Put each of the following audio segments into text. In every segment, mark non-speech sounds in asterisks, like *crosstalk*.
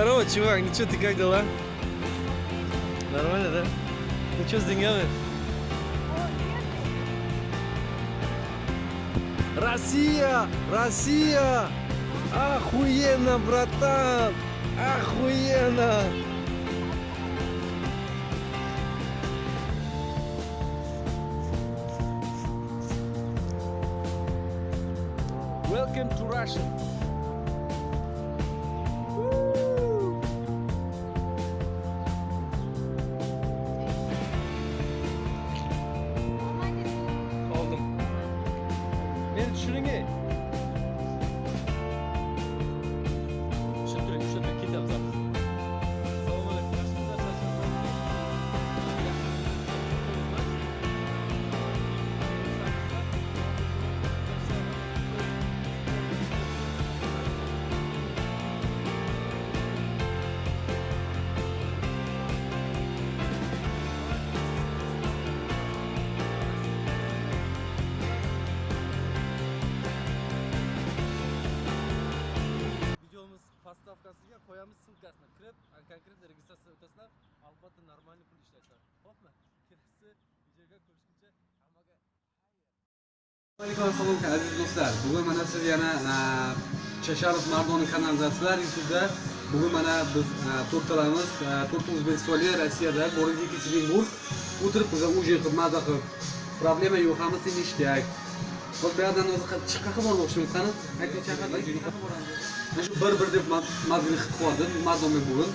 Здорово, чувак, ну что, ты как дела? Нормально, да? Ну что с деньгами? Россия! Россия! Охуенно, братан! Охуенно! Welcome to Russia! Postavkasiga qo'yamiz ссылкасini kirib konkretно registratsiya o'tasizlar albatta нормальный pul ishlaysizlar xo'pmi kelasi videoga ko'rishguncha hammaga alaykum assalom aziz do'stlar bugun mana siz yana chasharov mardoni kanalizasiyalar youtubeda bugun mana biz to'rttalamiz to'rtalamiz to'rtta o'zbekistonlik rossiyada город екатеринбург o'tirib biza ужин qilib maza qilib problema yo'q hammasi ништяк hop bu yoqdan o'zi qa- qayerga bormoqchimiz qani ayting qayerga mana shu bir bir deb mazgini qilib qo'ydim mardomen bugun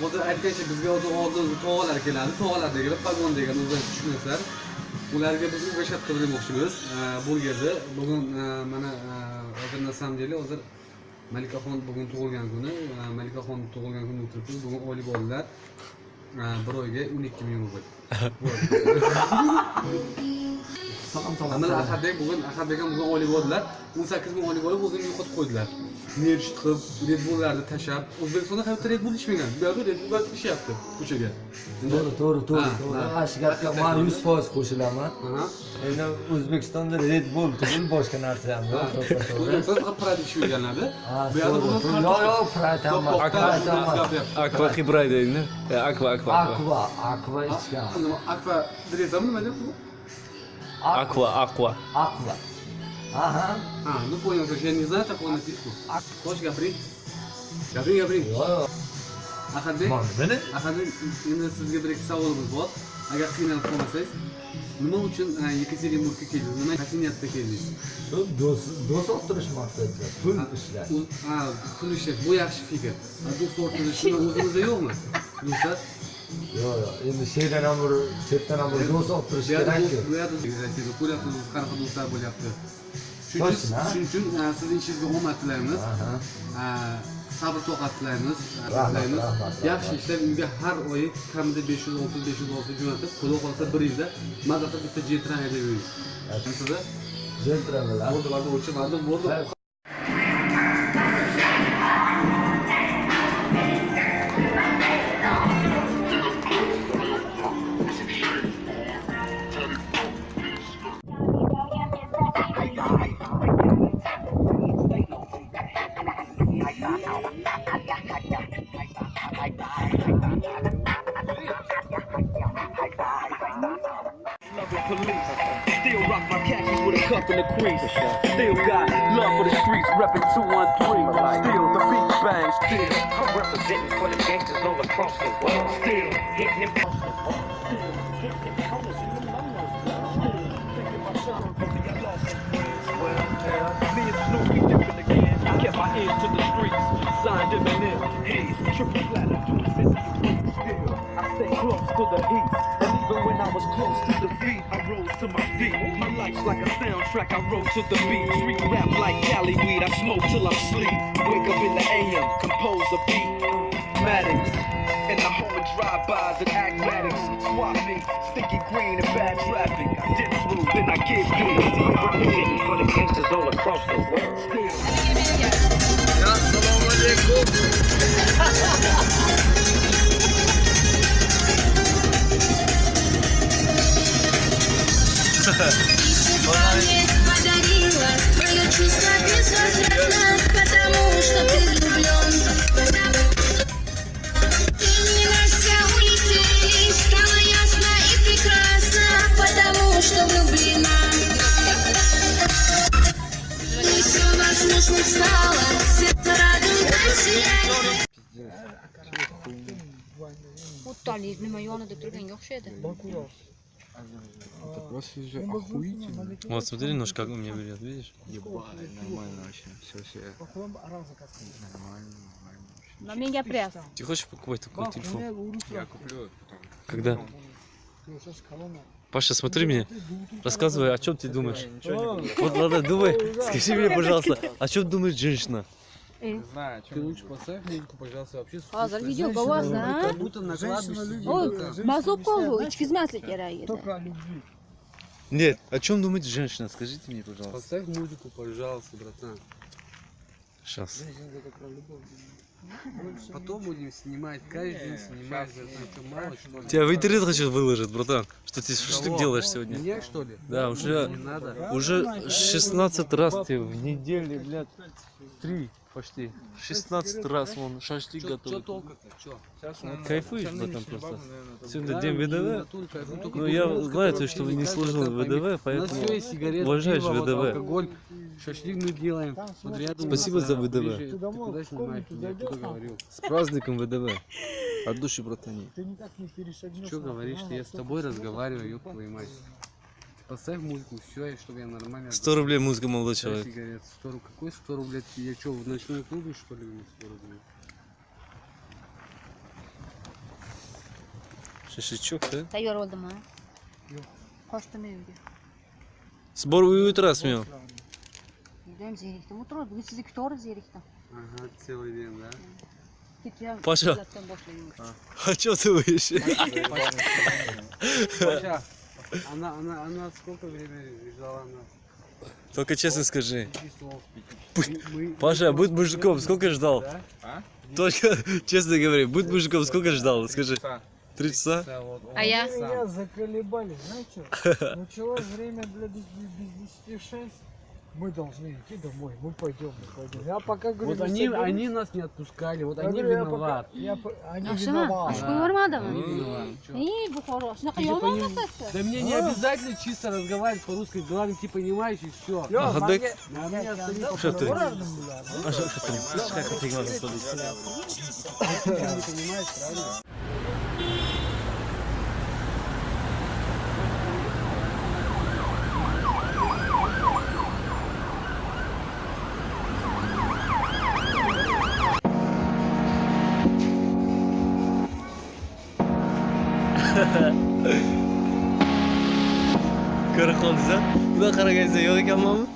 hozir aytgancha bizga hozir oldin tog'alar keladi tog'alardagilar pagon degan o'zlari tushunasizlar ularga biz ugashat qilib demoqchimiz burgerni bugun mana hozir на самом деле hozir malikaxon bugun tug'ilgan kuni malikaxon tug'ilgan kuni o'tiribmiz bugun oylik oldilar bir oyga o'n ikki ming rubl mana ahadbek bugun ahadbek ham bugun oylik oldilar o'n sakkiz ming oylik olib o'zini yo'qotib qo'ydilar. Merch qilib red bulllarni tashlab o'zbekistonda hayotda red bull ichmagan bu yoqda red bull ishlayapti ko'chaga. To'g'ri to'g'ri to'g'ri ha. to'g'ri. ana shu gapga man yuz foiz qo'shilaman. Endi o'zbekistonda red bull tugul boshqa narsa ham yo'q. O'zbekistonda faqat bu yoqda bugun to'g'ri. yo'q yo'q. Prayt ham akva hibray deydi akva akva akva akva ichgan. Akva drezami nima deb akva akva akva aha А, ну понял, как я не знаю такого напитку. Хочешь gapiring. yo'q yo'q Ahadbek, mana Ahadbek, endi sizga bir ikki savolimiz bor. Agar qiynalib qolmasangiz, nima uchun Yekaterinburgga keldingiz? Nima qaysi niyatda keldingiz? shu do'st do'st orttirish maqsadida pul ishlash Ha, pul ishlash, bu yaxshi fikr. Do'st orttirish nima o'zimizda yo'qmi? Do'stlar, yo'q yo'q endi shu yerdan ham bir chetdan ham bir do'st bu yerda kerakku. bu Rossiyada ko'ryapsiz, qanaqa do'stlar bo'lyapti. Shuning uchun, e, sizni ishingizga omad tilaymiz. Ha, sabr toqat tilaymiz tilaymiz yaxshi ishlab uyga har oyi kamida besh yuz olti besh yuz olti jo'natib xudo xohlasa bir yilda maza qilib bitta jetran haydab yuring sizda jentramenlar bo'ldi bo'ldi o'lchamardim cuff and a crease. Still got love for the streets, reppin' 213. Still the beat bang, still. I'm representing for the gangsters all across the world. Still hitting them. Still hitting them counters in the numbers. Still thinking my son from the I lost some friends. Well, yeah, me and Snoopy different again. I kept my ears to the streets. Signed Eminem. Haze, triple platinum, doing business with Still, I stay close to the heat. And even when I was close to defeat, I rose to my feet. My life's like a soundtrack, I wrote to the beat. Street rap like Cali weed, I smoke till I'm sleep. Wake up in the AM, compose a beat. Maddox, and the home of drive-bys and acmatics. Swap me, sticky green and bad traffic. I dip through, then I get good. Still representing for the gangsters all across the world. Still. assalomu alaykum *laughs* Мне подарила твое чувство безвозвратно ну, это просто же охуительно. Вот смотри, нож как у меня берет, видишь? Ебать, нормально вообще. Все, все. Нормально, нормально. На меня пряс. Ты хочешь покупать такой телефон? Я куплю. Когда? Паша, смотри меня, рассказывай, о чем ты думаешь. Вот, ладно, думай, скажи мне, пожалуйста, о чем думает женщина? Не знаю, Ты лучше поставь музыку, пожалуйста, вообще Hozir videoga ovozni, ha? Как будто накладываешь себе Oy, это. mazza bo'lib qoldi, ichkizmaslik kerak edi. Нет, о чем думает женщина? Скажите мне, пожалуйста. Поставь музыку, пожалуйста, братан. Сейчас. Потом будем снимать, каждый день снимать? Тебя в интернет хочу выложить, братан. Что ты шашлык делаешь сегодня? Меня, что ли? Да, уже, Не надо. уже 16 раз ты в неделю, блядь, три почти. 16 раз вон шашлык готовит. Что толку-то? Сейчас кайфуешь в этом просто. Сегодня день ВДВ. Ну я знаю, что вы не служил ВДВ, поэтому уважаешь ВДВ. Шашлык мы делаем. Спасибо за ВДВ. С праздником ВДВ. От души, братани. Ты никак не перешагнешь. Что говоришь, я с тобой разговариваю, ёб твою мать. Поставь музыку, все, чтобы я нормально... 100 рублей музыка, молодой человек. сигарет. 100 рублей. Какой 100 рублей? Я что, в ночной клубе, что ли, мне 100 рублей? Шашлычок, да? Tayyor bo'ldimi? Yo'q. Qochdim uyga. Sbor uy o'tirasizmi? Judayam zerikdim. O'tirib, bugun sizni kutaverib zerikdim. Ага, целый день, да? Boshlayman. А что ты будешь? Паша, она, она, она сколько времени ждала нас? Только честно скажи. Мы- мы- Паша, *laughs* будь мужиком, сколько ждал? Да? Только честно говори, будь мужиком, сколько ждал? Скажи. Три часа? А я? Меня заколебали, знаете? *laughs* Началось время для без, без 10 6 мы должны идти домой, мы пойдем, мы пойдем. Я пока говорю, вот они, соберу... они нас не отпускали, вот я они говорю, виноваты. Я пока, я, они виноваты. Типа да мне не а? обязательно чисто разговаривать по-русски, главное ты понимаешь и все. Ахадык. Что ты? А что ты понимаешь? Как ты понимаешь? Правильно? Ko'rib qoldingiz qaragansiz yo'q ekanmanmi?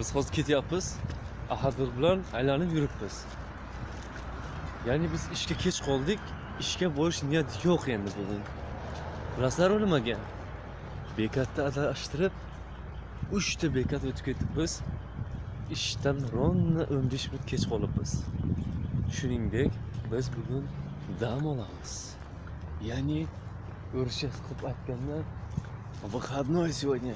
Biz hozir ketyapmiz. Ahadbek bilan aylanib yuribmiz. Ya'ni biz ishga kech qoldik. Ishga borish niyati yo'q endi bugun. Bilasizlarmi nimaga? Bekatda adashtirib uchta bekat o'tib ketibmiz. Ishdan ровно 15 minut kech qolibmiz. Shuningdek, biz bugun dam olamiz. Ya'ni o'rischa qilib aytganda выходной сегодня.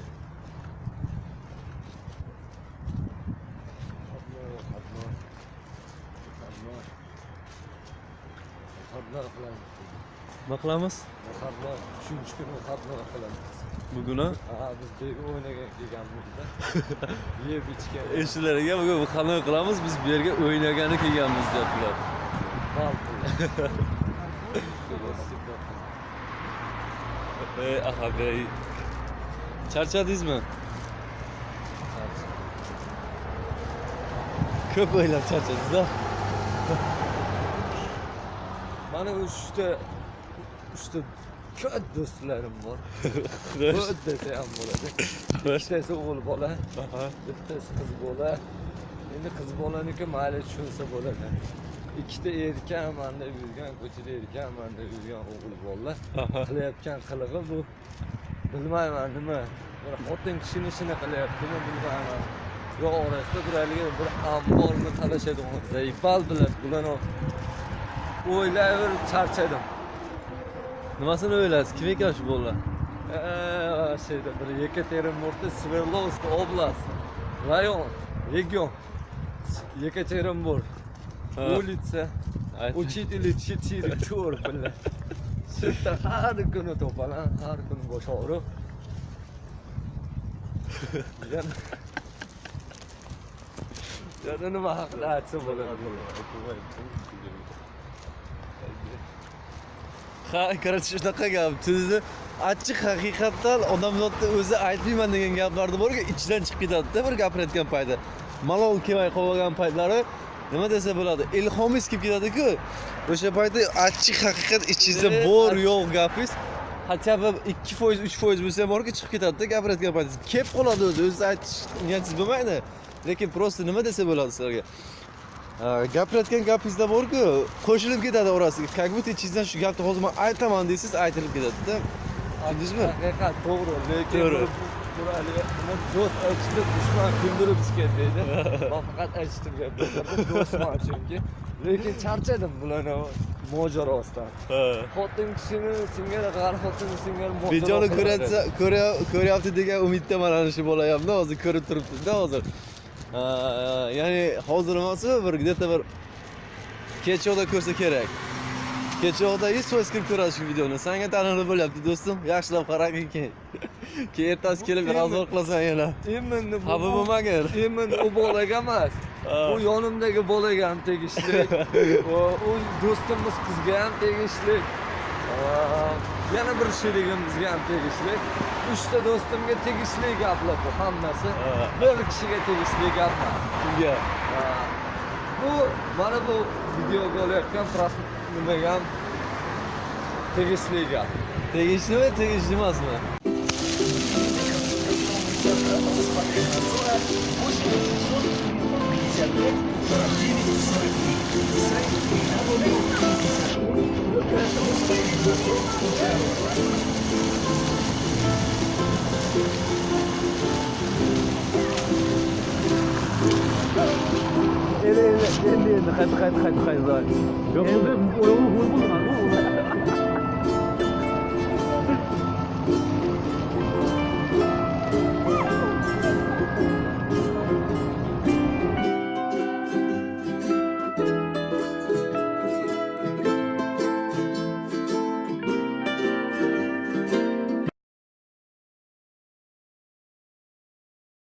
Nima qilamiz? Uchinchi kuni xatna qilamiz. Bugun a? Ha, biz bu o'ynagan kelganmizda. *laughs* Yeb ichgan. Eshitdilarga bugun xalon qilamiz, biz bu yerga o'ynagani kelganmiz deyaptilar. Ey *laughs* Ahadbey. Charchadingizmi? ko'p o'ylab charchadingiz-a. Mana uchta uchta ko'p do'stlarim bor. *laughs* Ko'p desa ham bo'ladi. Bittasi o'g'il bola, bittasi qiz bola. Endi qiz bolaniki mayli tushunsa bo'ladi. Ikkita erkakman deb yurgan, ko'chada erkakman deb yurgan o'g'il bolalar qilayotgan qilig'i bu bilmayman nima. Bir xotin kishini ishini qilyaptimi bilmayman. Yo orasida bir haligi bir amborni talashadigan zaifal bilan bularni o'ylayverib charchadim. Nimasini o'ylaysiz? Kim ekan shu bolalar? Eee, şeyde bir Yekaterinburg'da Sverdlovsk oblast, rayon, region. Yekaterinburg. Улица, учители 4 to'rt bilan. Shu yerda har kuni to'palan, har kuni bosh. Yana Yana nima haqida aytsa bo'ladi? Ha, короче, shunaqa gap. Sizni achchiq haqiqatdan odamzodni o'zi aytmayman degan gaplarni borga ichidan chiqib ketadi-da bir gapirayotgan paytda. Malol kelmay qolgan paytlari nima desa bo'ladi? Ilhomingiz kelib ketadi-ku. O'sha paytda achchiq haqiqat ichingizda bor yo'q gapingiz хотя бы 2%, 3% bo'lsa ham borki chiqib ketadi-da gapirayotgan paytingiz. Kelib qoladi o'zi, o'zi aytish niyatingiz bo'lmaydi. Lekin просто nima desa bo'ladi sizlarga? Gapirayotgan gapingizda borku qo'shilib ketadi orasiga как будто ichingizdan shu gapni hozir man aytaman deysiz aytilib ketadida tushundingizmi Haqiqat to'g'ri, lekin do'st aytishda dushman kundirib chiqadi deydi. *laughs* Men faqat aytishdim gaplarni do'stman chunki. Lekin charchadim bularni mojarosidan. Xotin kishini singari g'ar xotini singari qiladi. ko'ryapti ko'rya- ko'ryapti degan umiddaman ana shu bola hamda hozir ko'rib turibdida hozir ya'ni hozir emasmi bir где-то bir kechqurda ko'rsa kerak kechqurda hech foiz kirib ko'radi shu videoni sanga tanilib bo'lyapti do'stim yaxshilab qaragin keyin keyin ertasi kelib razor qilasan yana Endi bu xafa bo'lmagin Endi u bolaga emas. Bu yonimdagi bolaga ham tegishli. U do'stimiz qizga ham tegishli. Yana bir sherigimizga ham tegishli. Uchta do'stimga tegishli gaplar bu hammasi. Ha. Bir kishiga tegishli gap emas. Aa, Bu mana bu videoga olayotgan nimaga ham tegishli gap. tegishlimi tegishli emasmi Elle est, très très très très bonne.